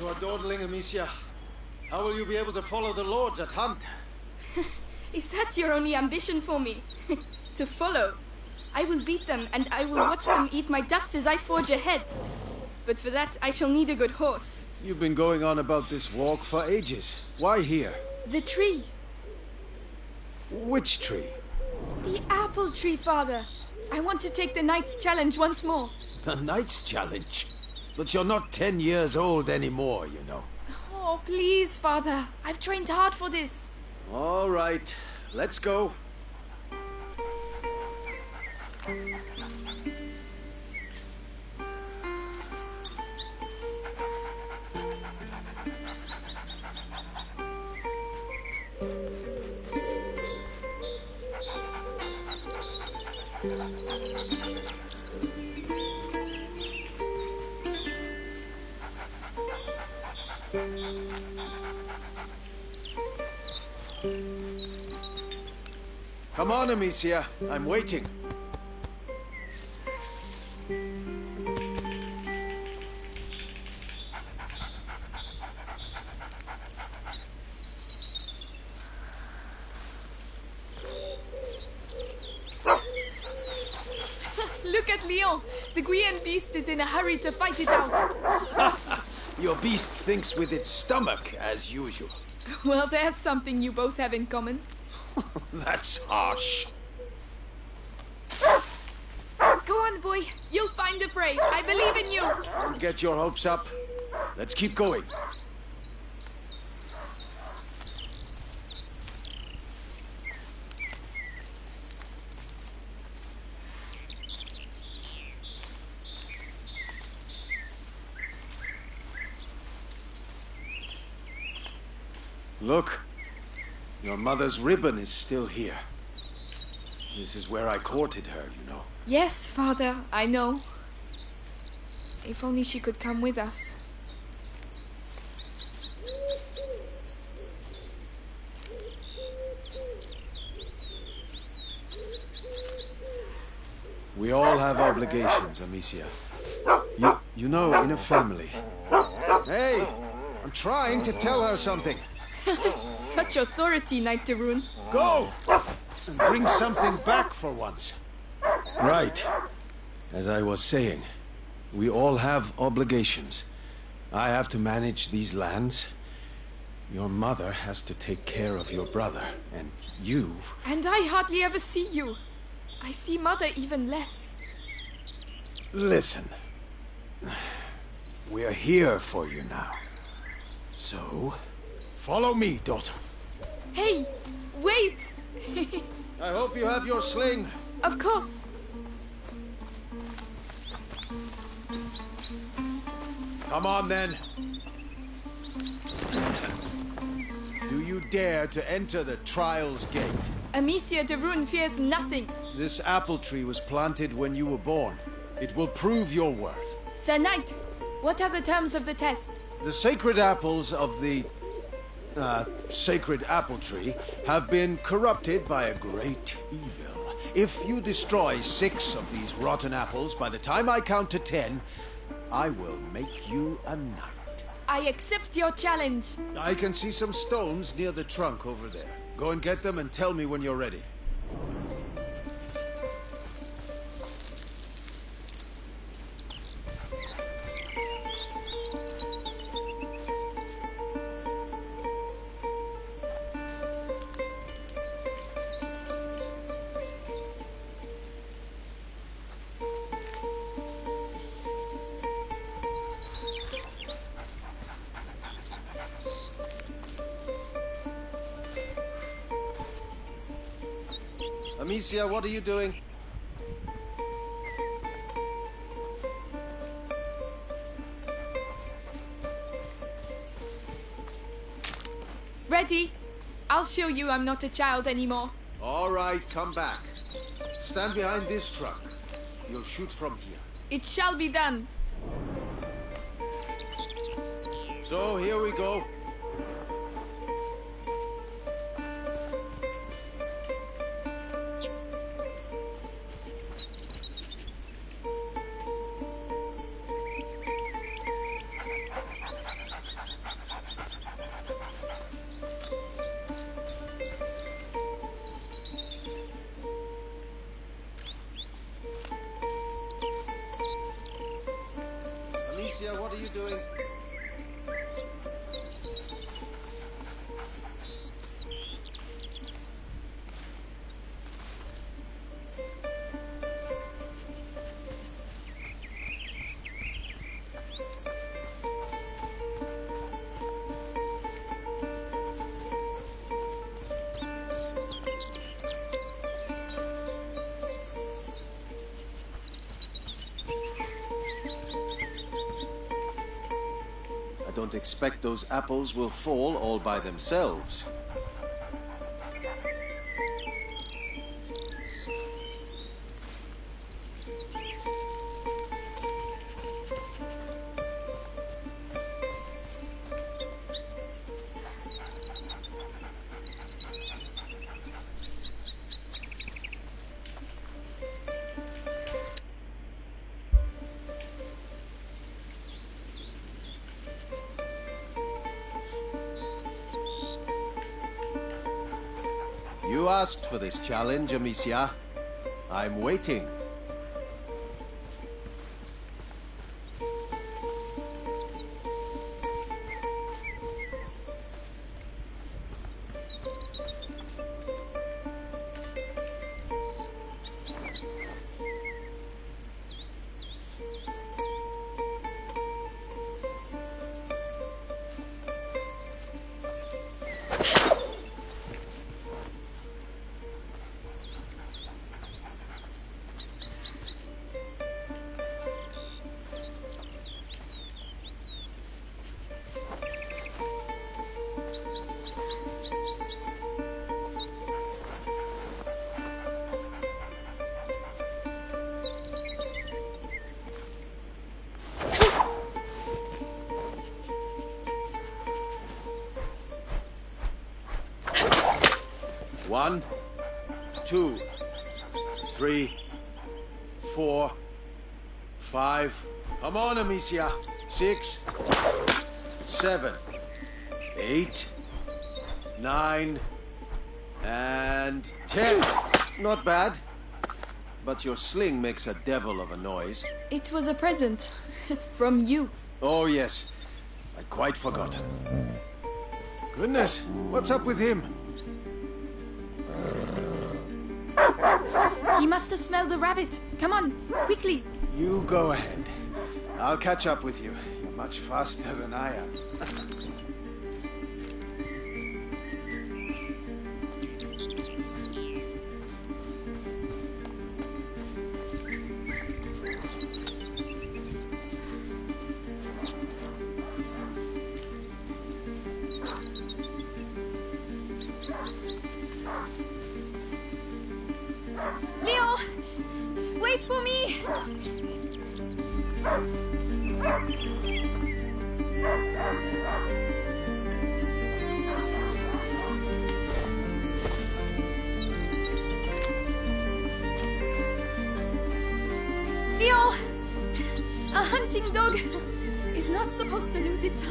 You are dawdling, Amicia. How will you be able to follow the lords at hunt? Is that your only ambition for me? to follow? I will beat them, and I will watch them eat my dust as I forge ahead. But for that, I shall need a good horse. You've been going on about this walk for ages. Why here? The tree. Which tree? The apple tree, father. I want to take the knight's challenge once more. The Knight's Challenge? But you're not ten years old anymore, you know. Oh, please, father. I've trained hard for this. All right, let's go. Come on, Amicia. I'm waiting. Look at Leon. The Guyenne beast is in a hurry to fight it out. Your beast thinks with its stomach, as usual. Well, there's something you both have in common. That's harsh. Go on, boy. You'll find the prey. I believe in you. Don't get your hopes up. Let's keep going. Look, your mother's ribbon is still here. This is where I courted her, you know. Yes, father, I know. If only she could come with us. We all have obligations, Amicia. You, you know, in a family. Hey, I'm trying to tell her something. Such authority, Knight de Rune. Go! And bring something back for once. Right. As I was saying, we all have obligations. I have to manage these lands. Your mother has to take care of your brother. And you... And I hardly ever see you. I see mother even less. Listen. We're here for you now. So, follow me, daughter. Hey, wait! I hope you have your sling. of course. Come on, then. Do you dare to enter the Trials Gate? Amicia de Rune fears nothing. This apple tree was planted when you were born. It will prove your worth. Sir Knight, what are the terms of the test? The sacred apples of the... Uh, sacred apple tree have been corrupted by a great evil. If you destroy six of these rotten apples by the time I count to ten, I will make you a knight. I accept your challenge. I can see some stones near the trunk over there. Go and get them and tell me when you're ready. Amicia, what are you doing? Ready? I'll show you I'm not a child anymore. All right, come back. Stand behind this truck. You'll shoot from here. It shall be done. So, here we go. Expect those apples will fall all by themselves. For this challenge, Amicia. I'm waiting. Amicia. Six, seven, eight, nine, and ten. Not bad. But your sling makes a devil of a noise. It was a present. From you. Oh, yes. I'd quite forgot. Goodness, what's up with him? He must have smelled a rabbit. Come on, quickly. You go ahead. I'll catch up with you. You're much faster than I am.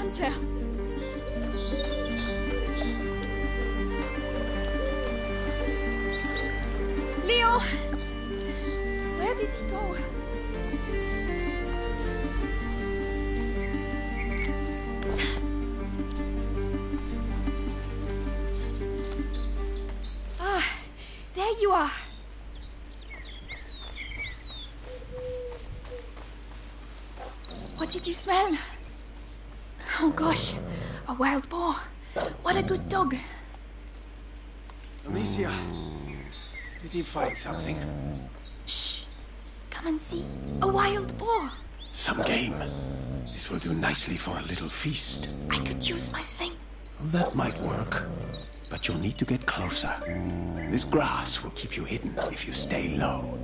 Lose its hunter. Leo! Where did he go? Ah, there you are. What did you smell? Oh gosh, a wild boar. What a good dog. Amicia, did he find something? Shh. Come and see. A wild boar. Some game. This will do nicely for a little feast. I could use my sling. That might work. But you'll need to get closer. This grass will keep you hidden if you stay low.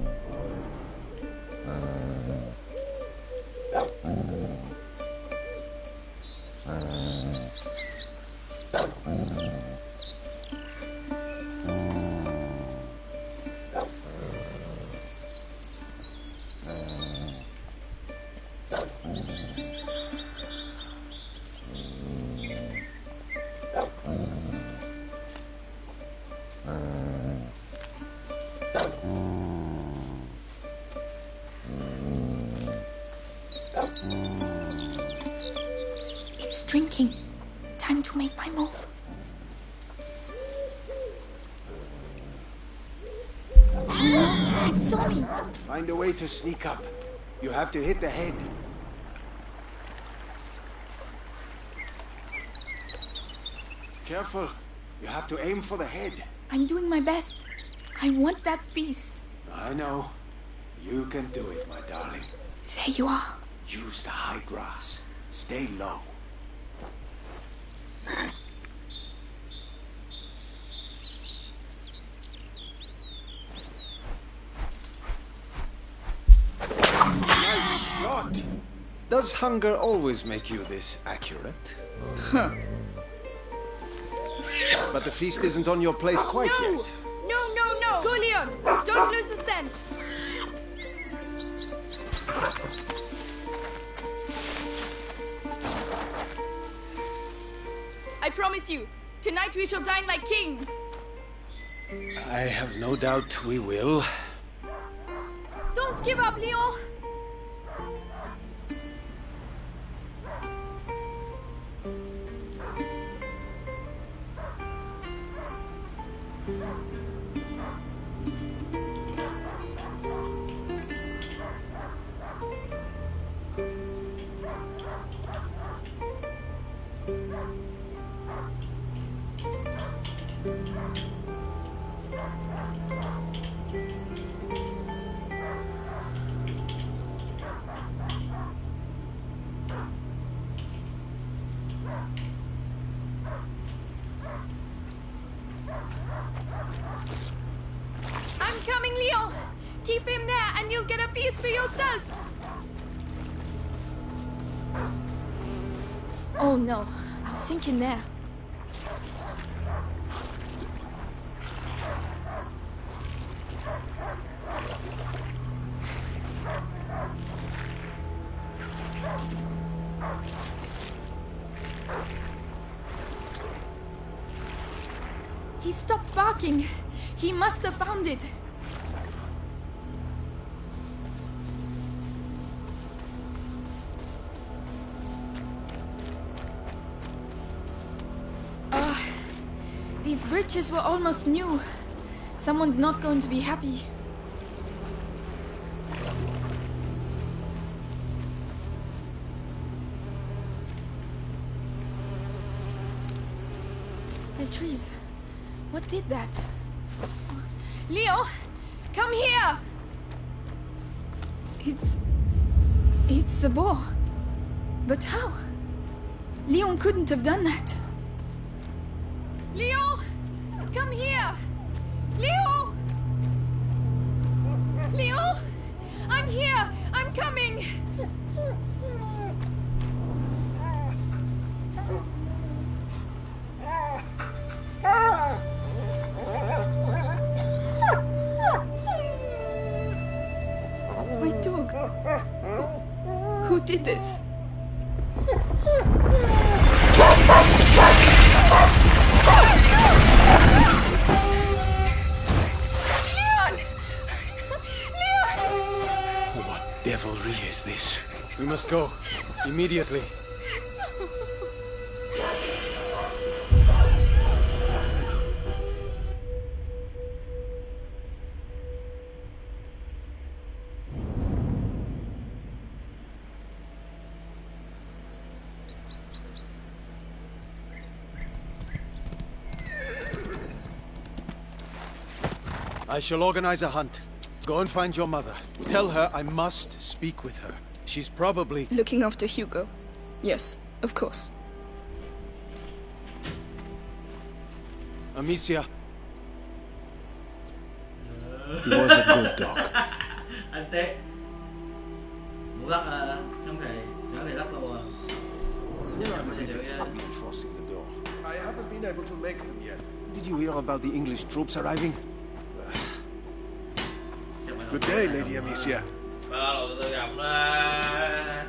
To sneak up. You have to hit the head. Careful. You have to aim for the head. I'm doing my best. I want that feast. I know. You can do it, my darling. There you are. Use the high grass. Stay low. Does hunger always make you this accurate? Huh. But the feast isn't on your plate quite no! yet. No, no, no! Go, Leon! Don't lose the scent! I promise you, tonight we shall dine like kings! I have no doubt we will. Don't give up, Leon! No, I'll sink in there. He stopped barking. He must have found it. Bridges were almost new. Someone's not going to be happy. The trees. What did that? Leo, come here! It's... It's the boar. But how? Leon couldn't have done that. Leo! Come here! Leo! Leo! I'm here! I'm coming! I shall organize a hunt. Go and find your mother. Tell her I must speak with her. She's probably... Looking after Hugo. Yes, of course. Amicia. He was a good dog. anh Tết muốn lắc ờ, không thể nhớ thể lắc đâu à Everything's fucking forcing the door. I haven't been able to make them yet. Did you hear about the English troops arriving? Good day, Lady Amicia. Ờ, từ từ gặp ờ,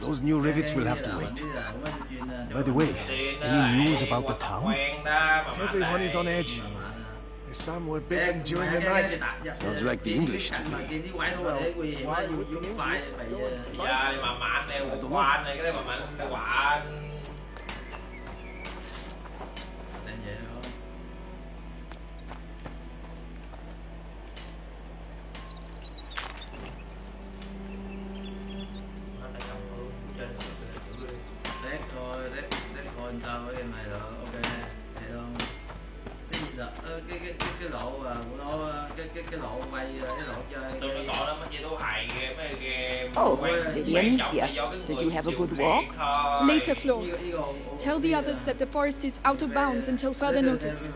Those new rivets will have to wait. By the way, any news about the town? Everyone is on edge. Some were bitten during the night. Sounds like the English to me. why would the English? đeo qua này thôi. Later, Flo. Tell the others that the forest is out of bounds until further notice.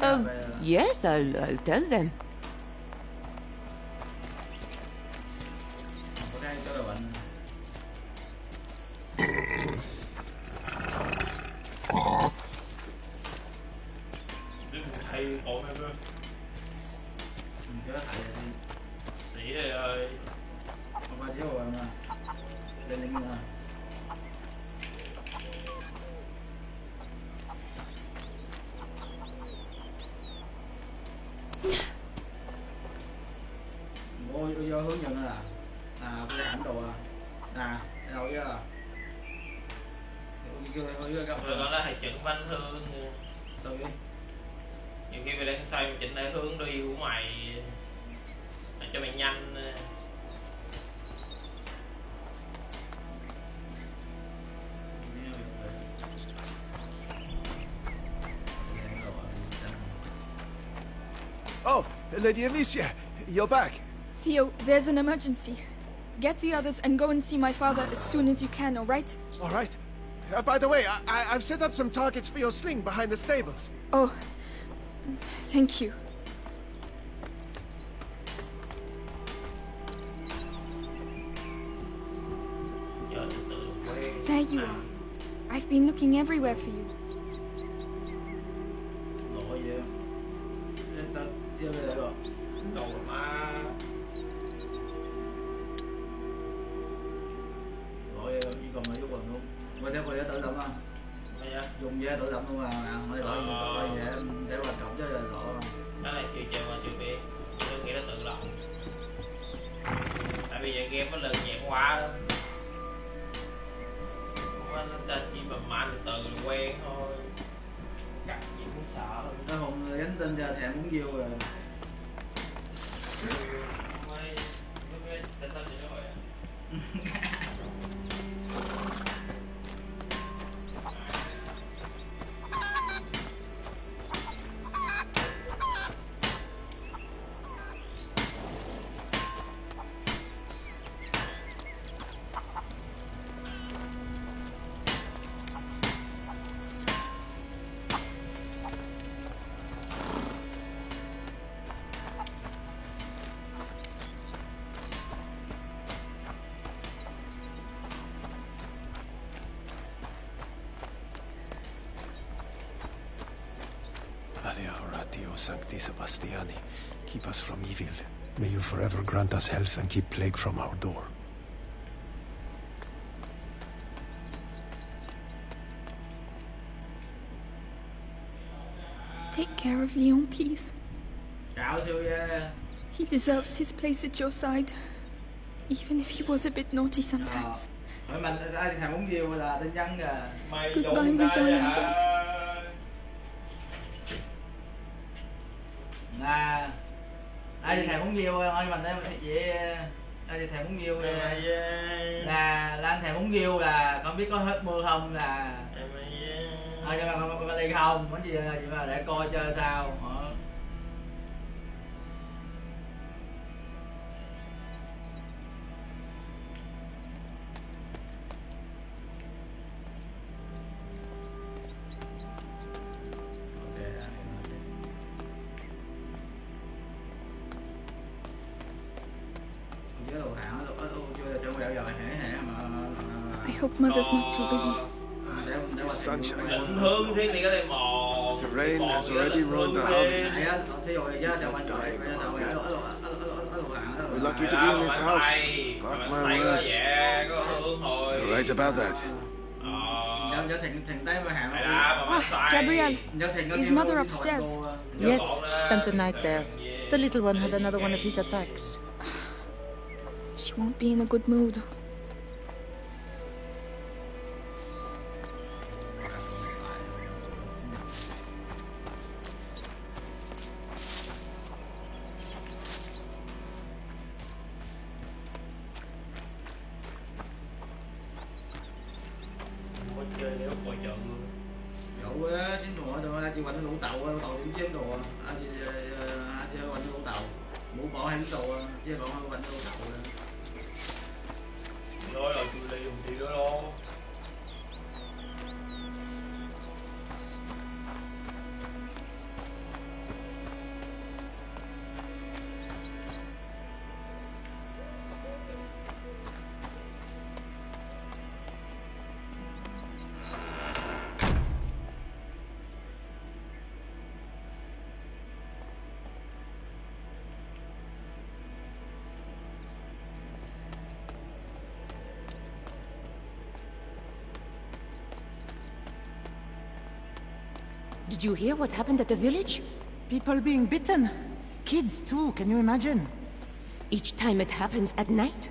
Um, yes, I'll, I'll tell them. tôi vô hướng dẫn là à tôi thẳng đồ à đâu chứ là đó là thầy chỉnh phanh hương. Từ nhiều khi mình lên xoay mình chỉnh lại hướng đi của mày để cho mày nhanh. Oh, Lady Amicia, you're back. Theo, there's an emergency. Get the others and go and see my father as soon as you can, all right? All right. Uh, by the way, I, I've set up some targets for your sling behind the stables. Oh, thank you. giờ từ từ quen There you are. I've been looking everywhere for you. Us from evil. May you forever grant us health and keep plague from our door. Take care of Leon, please. cạo He deserves his place at your side, even if he was a bit naughty sometimes. hỏi mình ai thèm muốn yêu là tin nhắn kìa Mày Goodbye, my darling dog. riêu thôi mình thấy dễ đây thì thèm bún riêu là, là là anh thèm bún riêu là không biết có hết mưa không là thôi ờ, nhưng mà, mà, có đi không món gì là gì mà để coi chơi sao. I hope Mother's not too busy. để- để sunshine thí dụ- Định hướng thiên thì cái đây mò The rain has already ruined the harvest. đi. Thầy á, thí dụ vậy á, chào anh, Dying We're lucky to be in this house. tay, Mark my words. vẻ, có hướng thôi. You're right about that. Ờ. Nhớ- nhớ thiền- thiền tay mà hả, Mày đá mà mày Ah, tay. Gabriel, nhớ thiền có Is mother upstairs? thổi cô, Nhớ Yes, she spent the night there. The little one had another one of his attacks. She won't be in a good mood. You hear what happened at the village? People being bitten. Kids too, can you imagine? Each time it happens at night?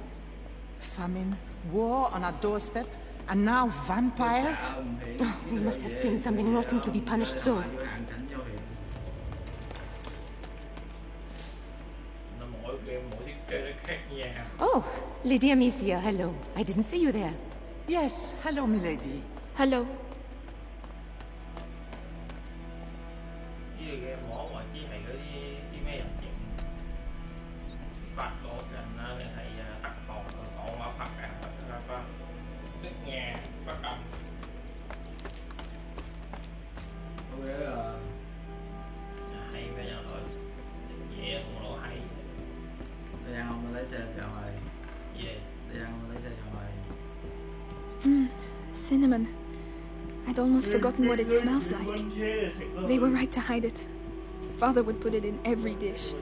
Famine, war on our doorstep, and now vampires? Oh, we must have seen something rotten to be punished so. vô hàng cảnh cho hiện. nó mỗi game mỗi thiết kế nó khác nhau Oh, Lady Amicia, hello. I didn't see you there. Yes, hello, milady. Hello. Forgotten what it smells like. They were right to hide it. Father would put it in every dish.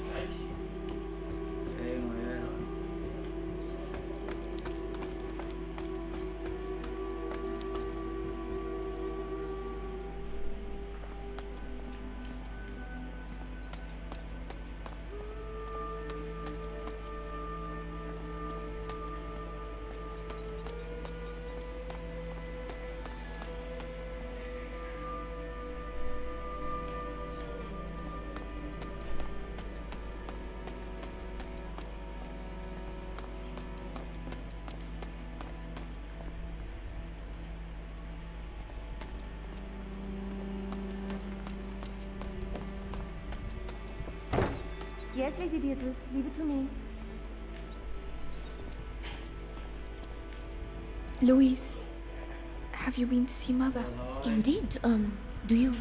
Yes, Lady Beatrice, leave it to me. Louise, have you been to see Mother? Indeed, um, do you...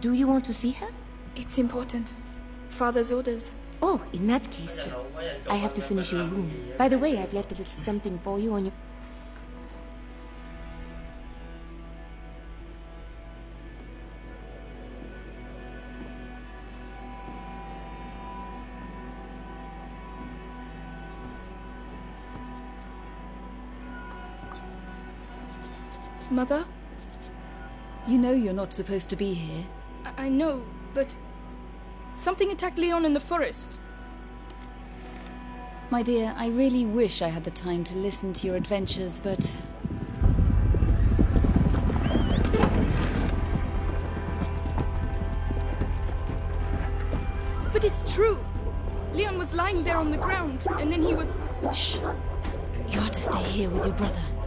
do you want to see her? It's important. Father's orders. Oh, in that case, I have to finish your room. By the way, I've left a little something for you on your... Mother? You know you're not supposed to be here. I, I know, but something attacked Leon in the forest. My dear, I really wish I had the time to listen to your adventures, but But it's true. Leon was lying there on the ground, and then he was. Shh! You are to stay here with your brother.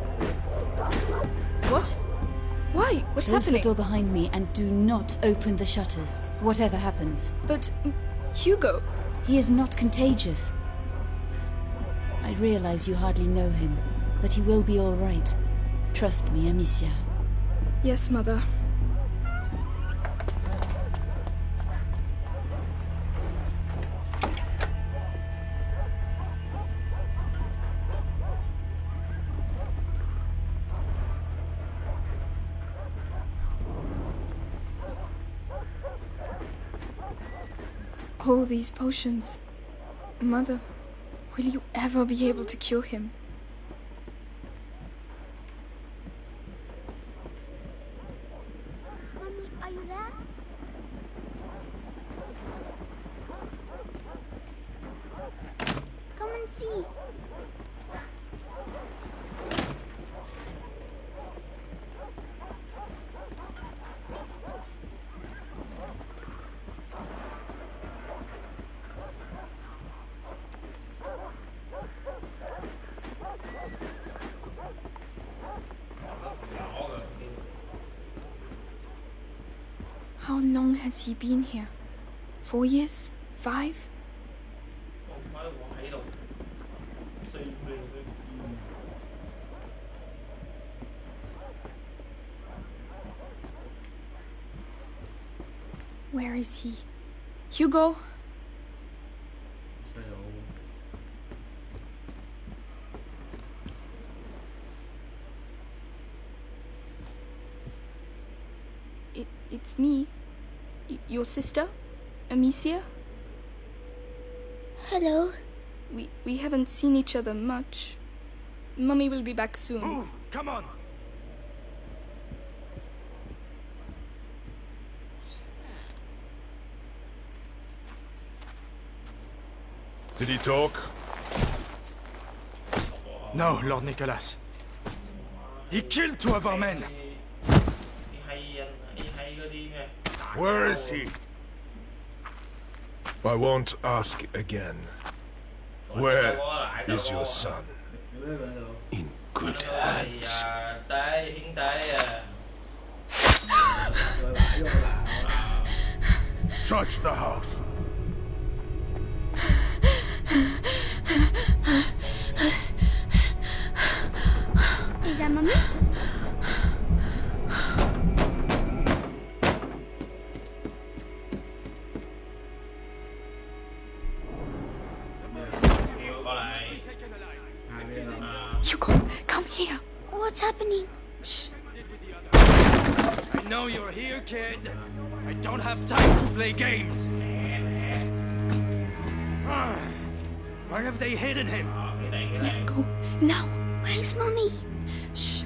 What? Why? What's close happening? the door behind me and do not open the shutters, whatever happens. But mm, Hugo. He is not contagious. I realize you hardly know him, but he will be all right. Trust me, Amicia. Yes, Mother. All these potions. Mother, will you ever be able to cure him? Mommy, are you there? Come and see. How long has he been here? Four years? Five? Where is he? Hugo? Xoay đồ It, it's me. Y- your sister? Amicia? Hello. We, we haven't seen each other much. Mummy will be back soon. Come on! Did he talk? No, Lord Nicholas. He killed two of our men. Where is he? I won't ask again. Where is your son? Đứa bé bên đâu In good thì hands. à, tế hiến tế à Rồi bãi vô là Search the house. Is that mommy? What's happening? Shh. I know you're here, kid. I don't have time to play games. Where have they hidden him? cái này cái này Let's go. Now. Where's mommy? Shh.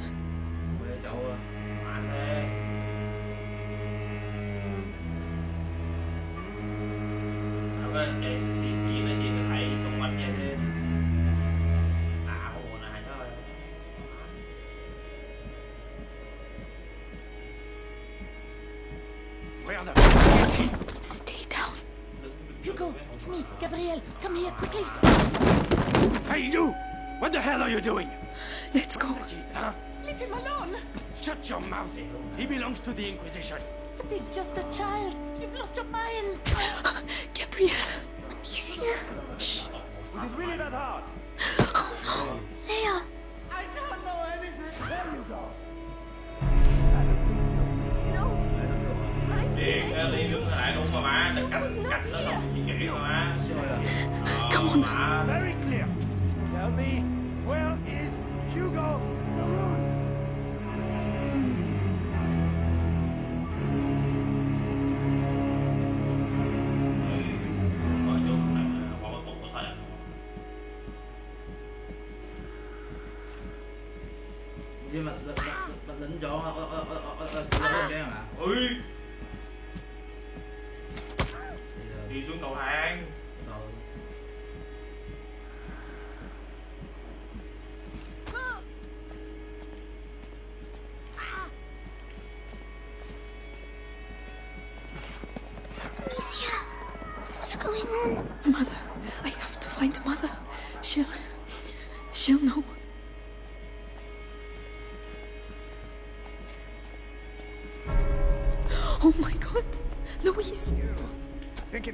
It really that hard? Leia. I don't know anything. There you go. đi cái đứng lại luôn mà má đừng cách cách nó không di mà Come on. Very clear. Tell me, where is Hugo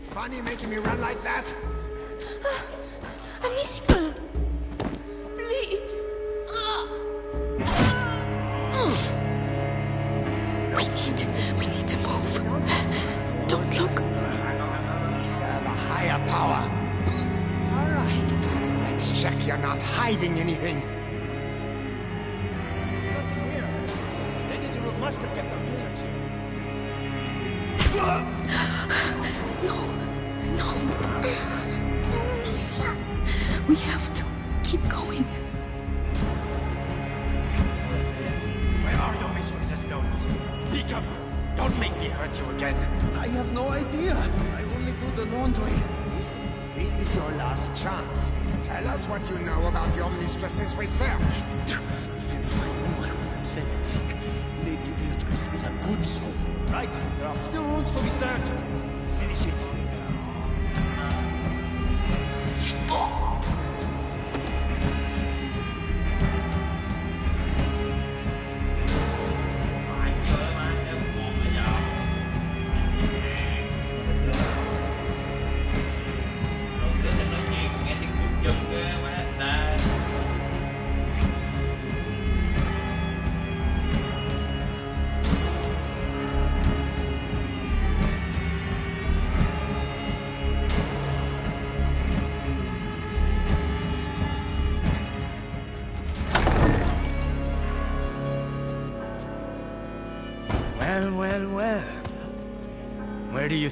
it's funny making me run like that? Amicia. Please. We need. We need to move. Don't look. We serve a higher power. All right. Let's check you're not hiding anything. Lady Duroc must have kept on researching. No. No. No, Amicia. We have to keep going. Where are your mistress's notes? Speak up! Don't make me hurt you again. I have no idea. I only do the laundry. This, this is your last chance. Tell us what you know about your mistress's research. Even if I knew, I wouldn't say anything. Lady Beatrice is a good soul. Right, there are still rooms to be searched. Finish it.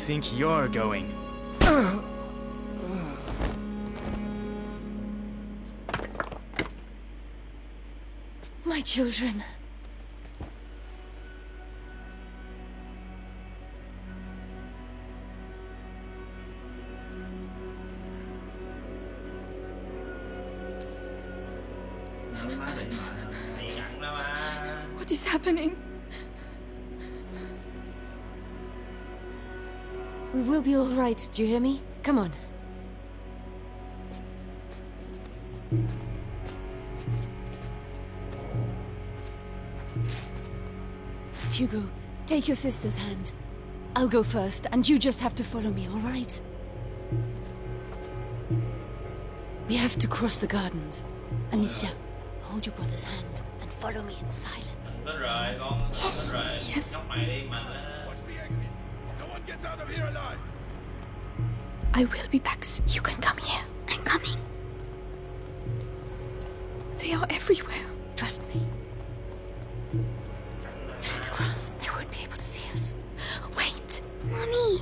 Think you're going? My children. What is happening? We will be all right, do you hear me? Come on. Hugo, take your sister's hand. I'll go first, and you just have to follow me, all right? We have to cross the gardens. Amicia, hold your brother's hand and follow me in silence. Hết rồi, con. Yes, yes. Gets out of here alive. I will be back soon. You can come here. I'm coming. They are everywhere. Trust me. Through the grass, they won't be able to see us. Wait. Mommy.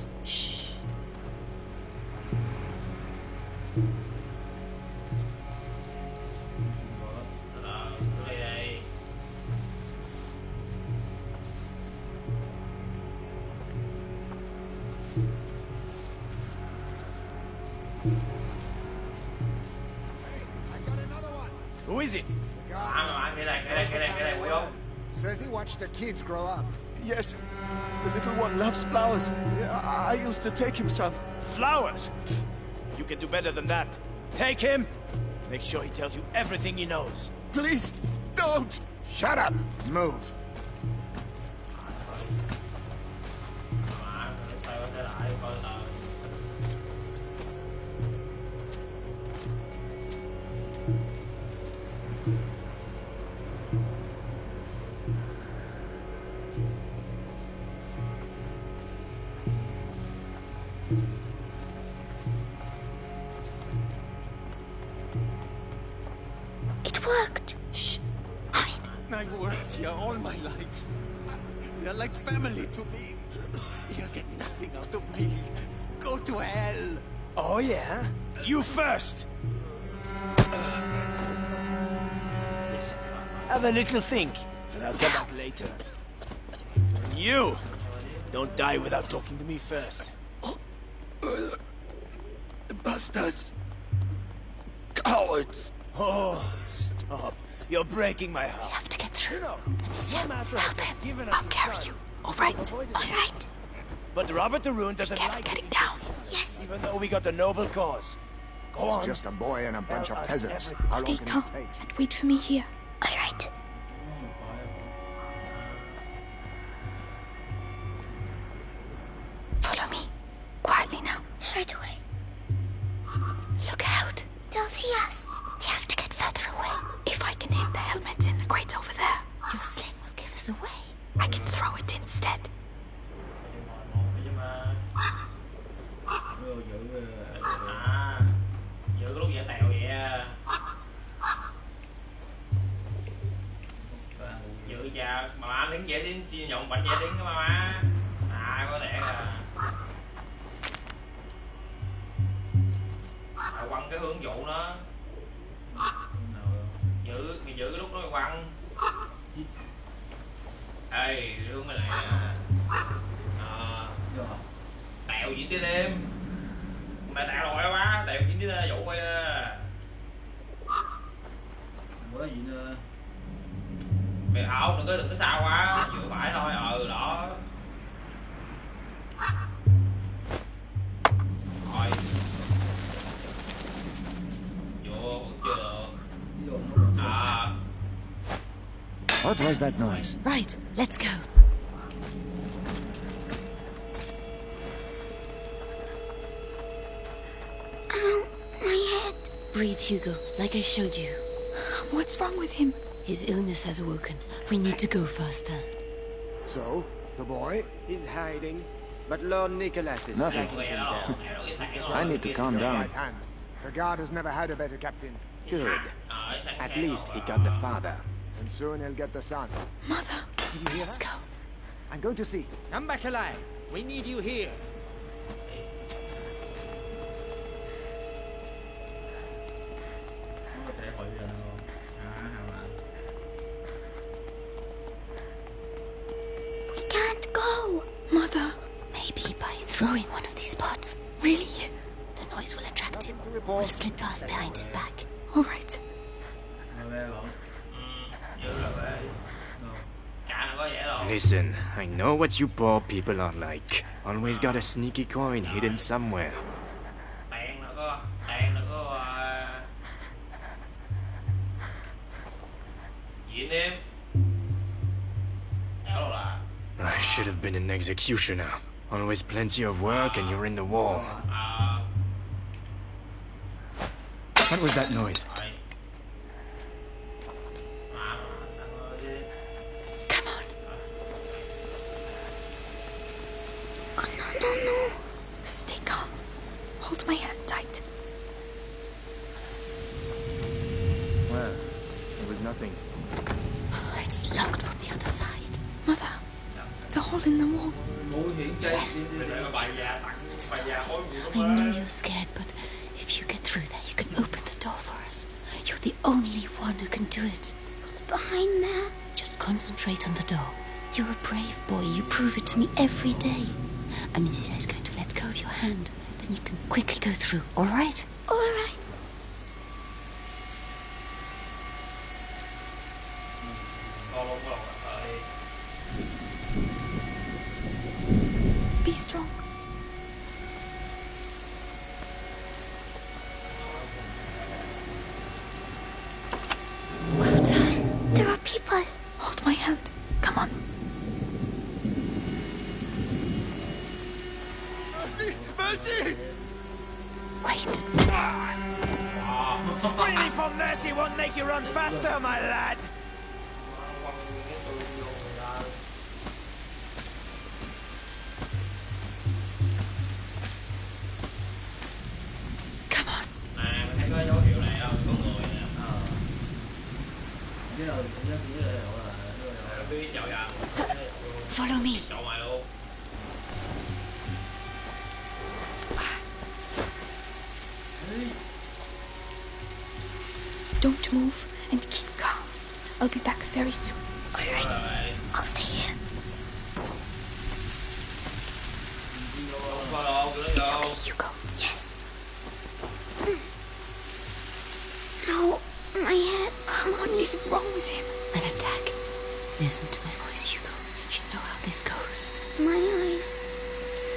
Take him some. Flowers! You can do better than that. Take him! Make sure he tells you everything he knows. Please, don't! Shut up! Move. Here all my life. You're like family to me. You'll get nothing out of me. Go to hell. Oh, yeah? You first! Uh, listen, have a little think, and I'll come back later. And you! Don't die without talking to me first. Bastards. Cowards. Oh, stop. You're breaking my heart. Have to get through. Amicia, help him. I'll carry you. All right. Avoided All it. right. But Robert de Rune doesn't Careful like getting it, down. Yes. even though we got the noble cause. Go on. It's just a boy and a bunch of peasants. How long Stay can calm it and wait for me here. All right. cái hướng dụ nó giữ mày giữ cái lúc nó quăng. Ê hướng mày lại à, à tẹo gì tới đêm. Mày tẹo rồi quá tẹo gì tới dụ quay bữa à. gì nữa? Mày ảo đừng có đừng có xa quá vừa phải thôi. Ừ đó. What was that noise? Right, let's go. Ow, my head. Breathe, Hugo, like I showed you. What's wrong with him? His illness has awoken. We need to go faster. So, the boy? He's hiding, but Lord Nicholas is Nothing. tracking him down. I need to calm down. Right. The guard has never had a better captain. Good. At least he got the father. And soon he'll get the son. Mother, let's go. I'm going to see. Come back alive. We need you here. I know what you poor people are like. Always got a sneaky coin hidden somewhere. I should have been an executioner. Always plenty of work and you're in the war. Ờ What was that noise? Concentrate on the door. You're a brave boy. You prove it to me every day. Amicia is going to let go of your hand. Then you can quickly go through? All right. Faster, my lad! Come on. Mình thấy có dấu hiệu này không? Có người nè ờ với rồi cũng rất cũng rất là là Ờ, Biết Follow me. Chào mày luôn Don't move and keep calm. I'll be back very soon. All right. I'll stay here. Không có đâu, cứ It's okay, Hugo. Yes. Hmm. Ow, my head. What is wrong with him? An attack. Listen to my voice, Hugo. You know how this goes. My eyes.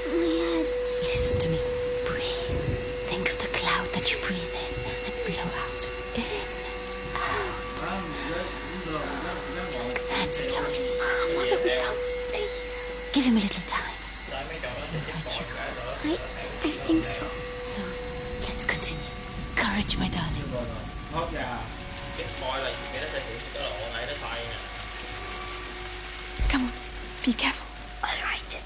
My head. Listen to me. Breathe. Think of the cloud that you breathe in and blow out. In, out. Like that slowly. Mother, we can't stay here. Give him a little time. Tại mấy chồng nó sẽ Right, Hugo. I, I think so. So, let's continue. Courage, my darling. thoát ra Cái coi là cái nó sẽ hiện cái độ này nó thay nè Come on. Be careful. All right.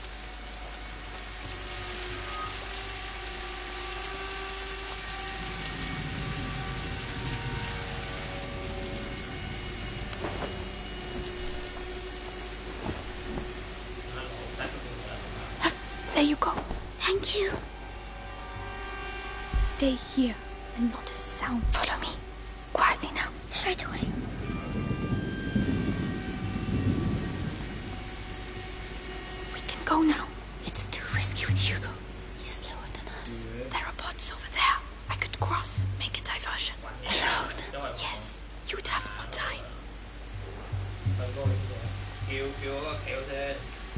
There you go. Thank you. Stay here and not a sound. Follow me. Quietly now. Straight away. We can go now. It's too risky with Hugo. He's slower than us. There are bots over there. I could cross, make a diversion. Alone. Yes, you'd have more time.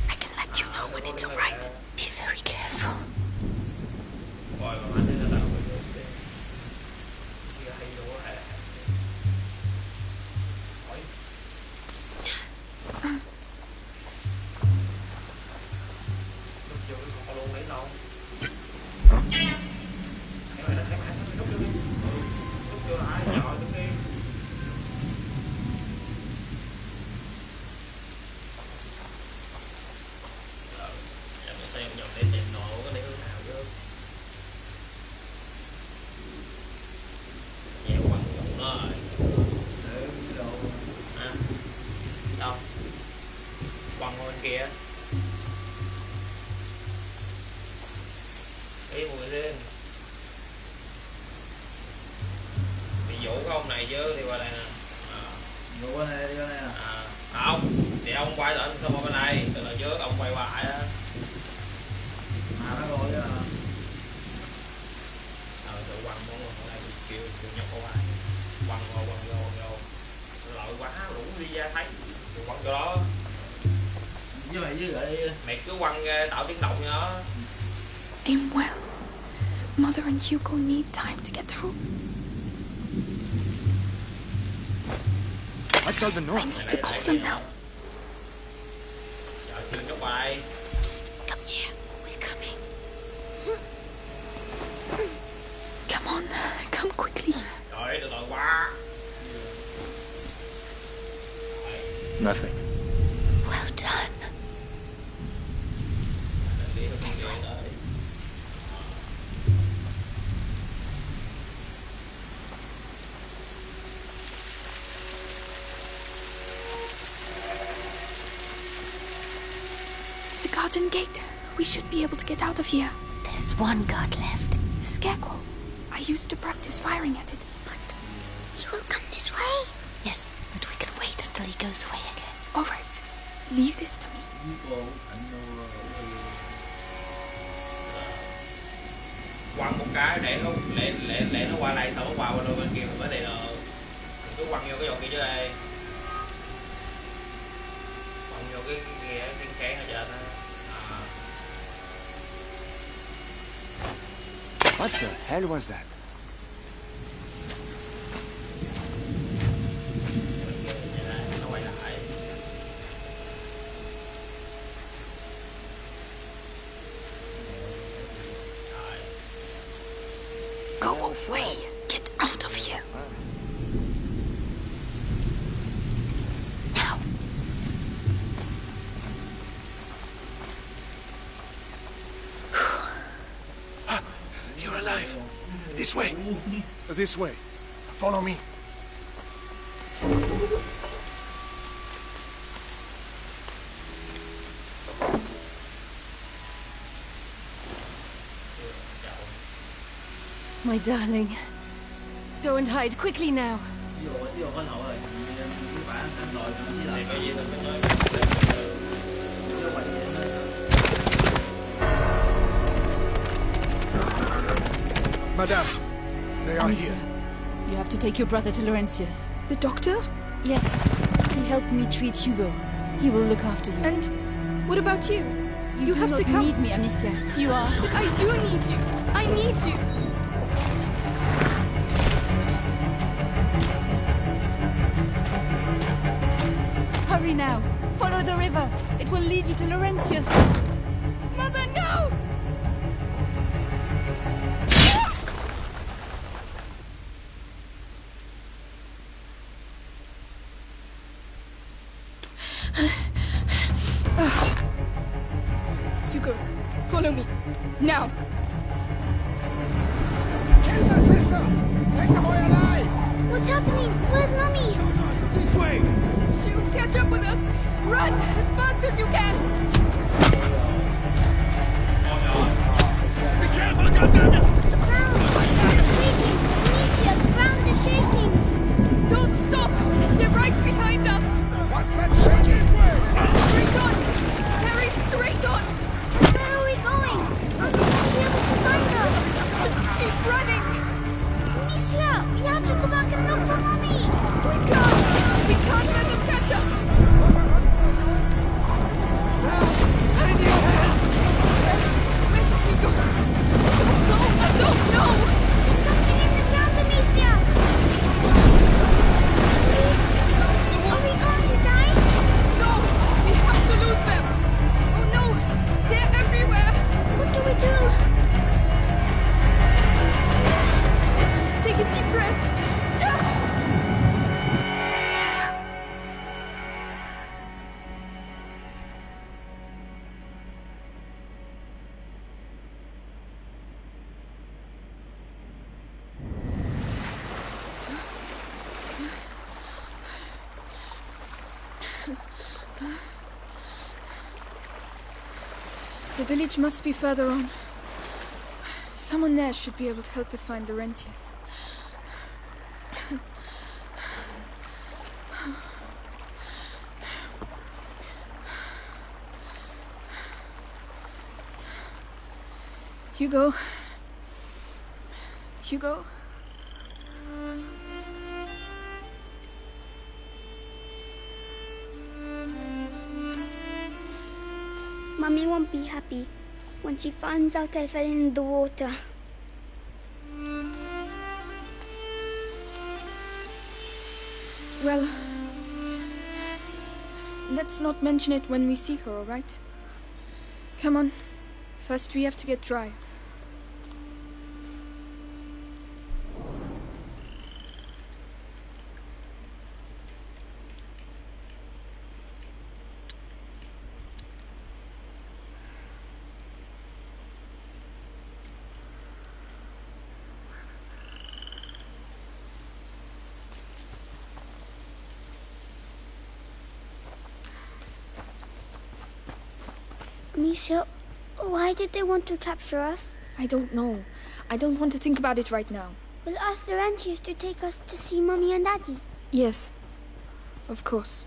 I can let you know when it's alright. Be very careful. Cứ tạo tiếng động nha I'm well. Mother and Hugo need time to get through. What's all the noise? I need to call them now. Chờ kêu nhóc Come here. We're coming. Come on. Come quickly. rồi từ từ qua Nothing. Should be able to get out of here. There's one guard left. The scarecrow. I used to practice firing at it. But he will come this way. Yes, but we can wait until he goes away again. All right. Leave this to me. quăng một cái để nó để để để nó qua đây xong nó qua qua đôi bên kia mình mới đi được cứ quăng vô cái dòng kia dưới đây quăng vô cái kia cái kén ở trên What the hell was that? This way. Follow me. My darling. Go and hide quickly now. ví dụ ví dụ có lỗi rồi cứ phải anh lỗi với lại cái gì mình mới nói chứ vậy Madame, they are Amicia, here. you have to take your brother to Laurentius. The doctor? Yes. He helped me treat Hugo. He will look after you. And what about you? you you do have not to come. need me, Amicia. You are. But I do need you. I need you. Hurry now. Follow the river. It will lead you to Laurentius. Village must be further on. Someone there should be able to help us find Laurentius. Hugo. Hugo. Mummy won't be happy when she finds out I fell in the water. Well, let's not mention it when we see her, alright? Come on. First, we have to get dry. Amicia, why did they want to capture us? I don't know. I don't want to think about it right now. We'll ask Laurentius to take us to see Mummy and Daddy. Yes. Of course.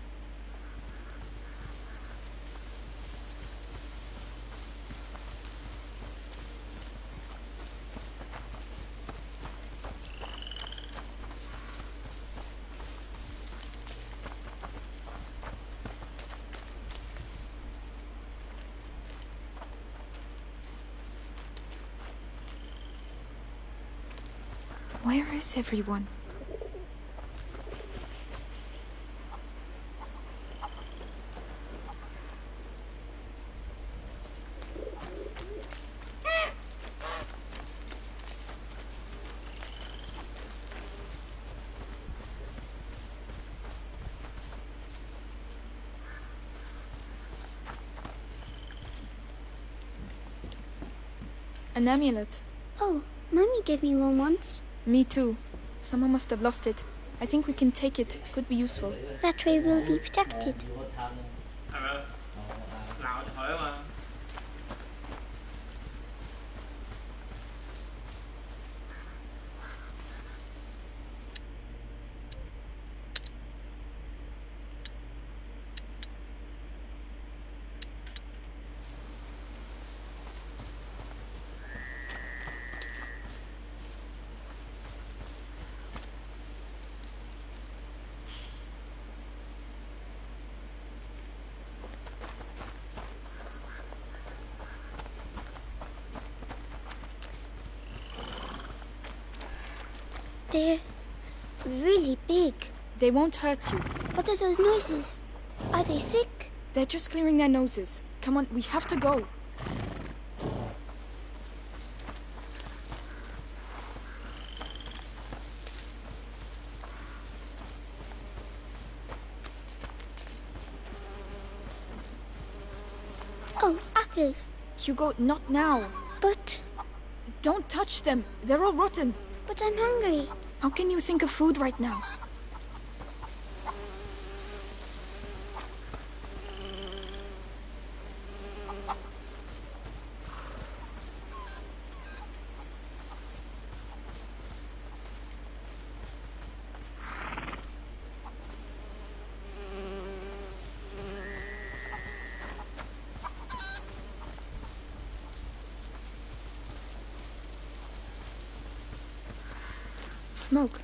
Where is everyone? An amulet. Oh, Mummy gave me one once. Me too. Someone must have lost it. I think we can take it. Could be useful. That way we'll be protected. They're really big. They won't hurt you. What are those noises? Are they sick? They're just clearing their noses. Come on, we have to go. Oh, apples. Hugo, not now. But. Don't touch them. They're all rotten. But I'm hungry. How can you think of food right now? Smoke.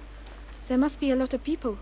There must be a lot of people.